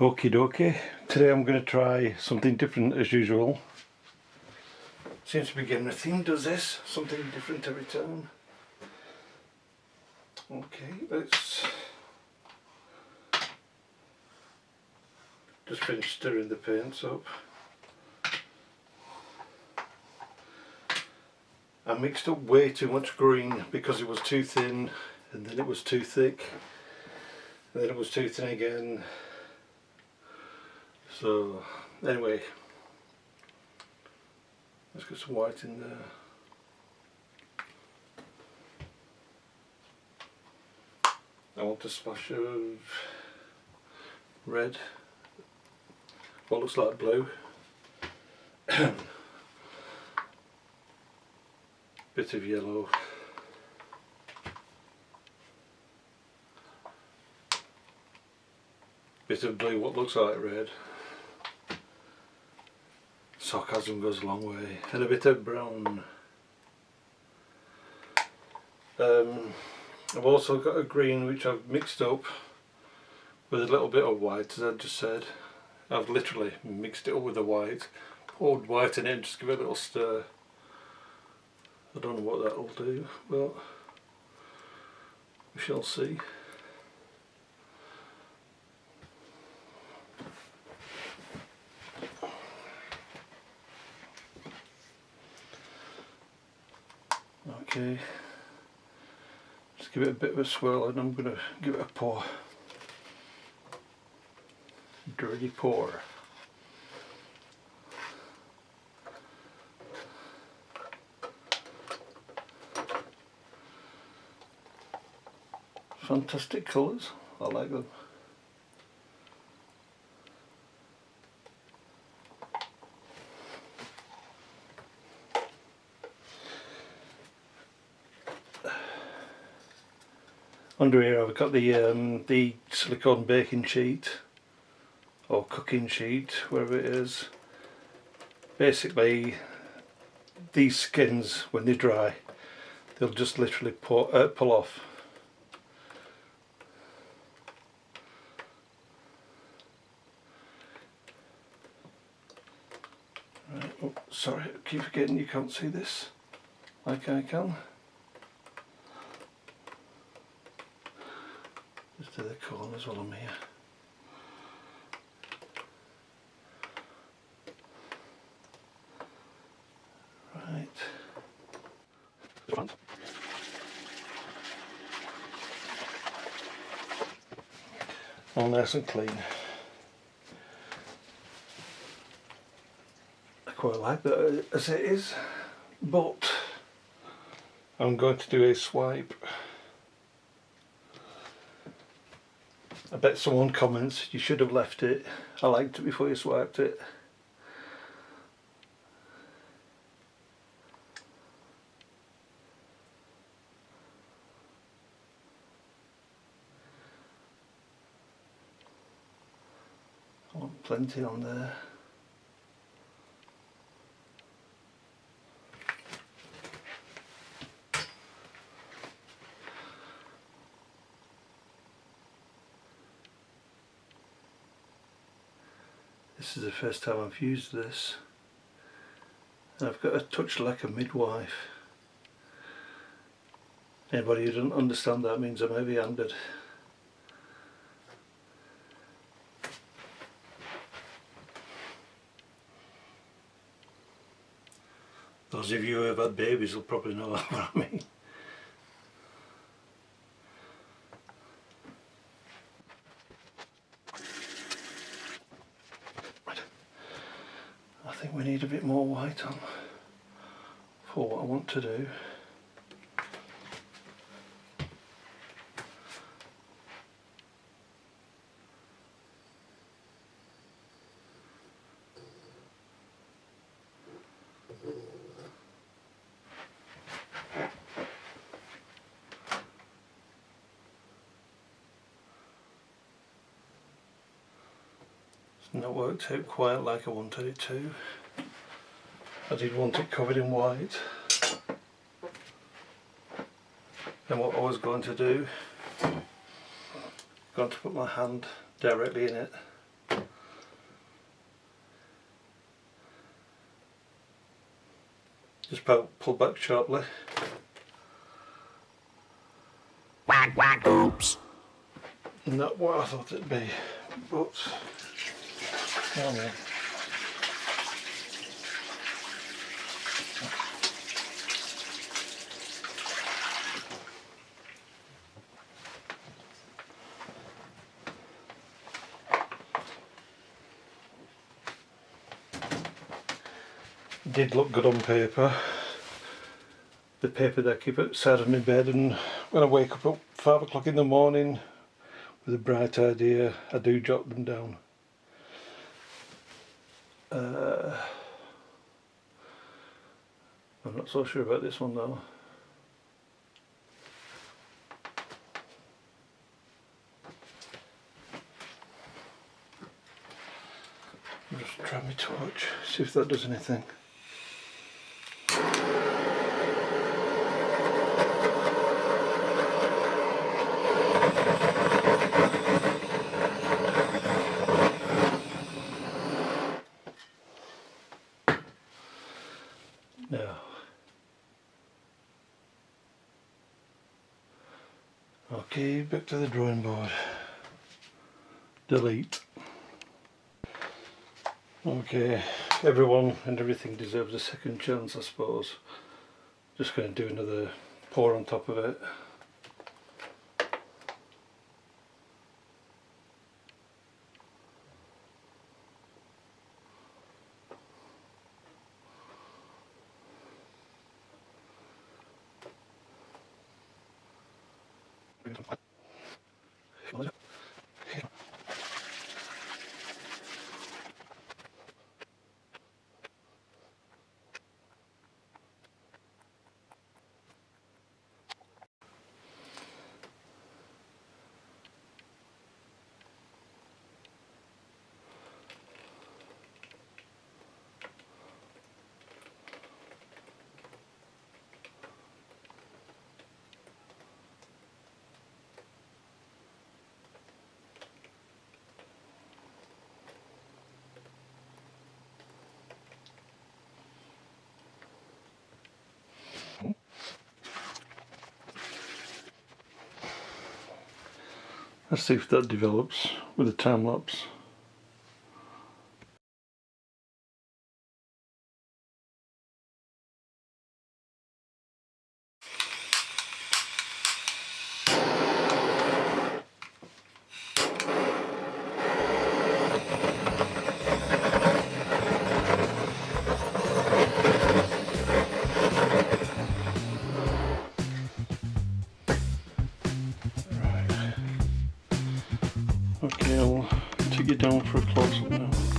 Okie dokie. Today I'm going to try something different as usual. Seems to be getting a theme, does this? Something different every time. Okay, let's just finish stirring the paints up. I mixed up way too much green because it was too thin and then it was too thick. And then it was too thin again. So anyway. Let's get some white in there. I want a splash of red. What looks like blue. Bit of yellow bit of blue what looks like red. Sarcasm goes a long way. And a bit of brown. Um, I've also got a green which I've mixed up with a little bit of white as I just said. I've literally mixed it up with the white. Poured white in it and just give it a little stir. I don't know what that will do, but we shall see. Okay, just give it a bit of a swirl and I'm going to give it a pour. Dirty pour. fantastic colours. I like them. Under here I've got the um, the silicone baking sheet or cooking sheet, wherever it is. Basically these skins when they dry they'll just literally pull, uh, pull off sorry, I keep forgetting you can't see this like I can. To the corners while I'm here. Right. All nice and clean. I quite like that as it is but I'm going to do a swipe bet someone comments you should have left it. I liked it before you swiped it. I want plenty on there This is the first time I've used this. And I've got a touch like a midwife. Anybody who doesn't understand that means I'm heavy-handed. Those of you who have had babies will probably know what I mean. we need a bit on for what I want to do. Not worked out quite like I wanted it to. I did want it covered in white. And what I was going to do going to put my hand directly in it. Just pull, pull back sharply. Quack, quack, oops. Not what I thought it'd be, but oh well. Did look good on paper. The paper that I keep outside of my bed and when I wake up at 5 o'clock in the morning with a bright idea I do jot them down. Uh, I'm not so sure about this one though. Just try my torch see if that does anything Now, okay, back to the drawing board. Delete. Okay, everyone and everything deserves a second chance, I suppose. Just going to do another pour on top of it. Thank you. Let's see if that develops with a time lapse. Okay, I'll take it down for a closer now.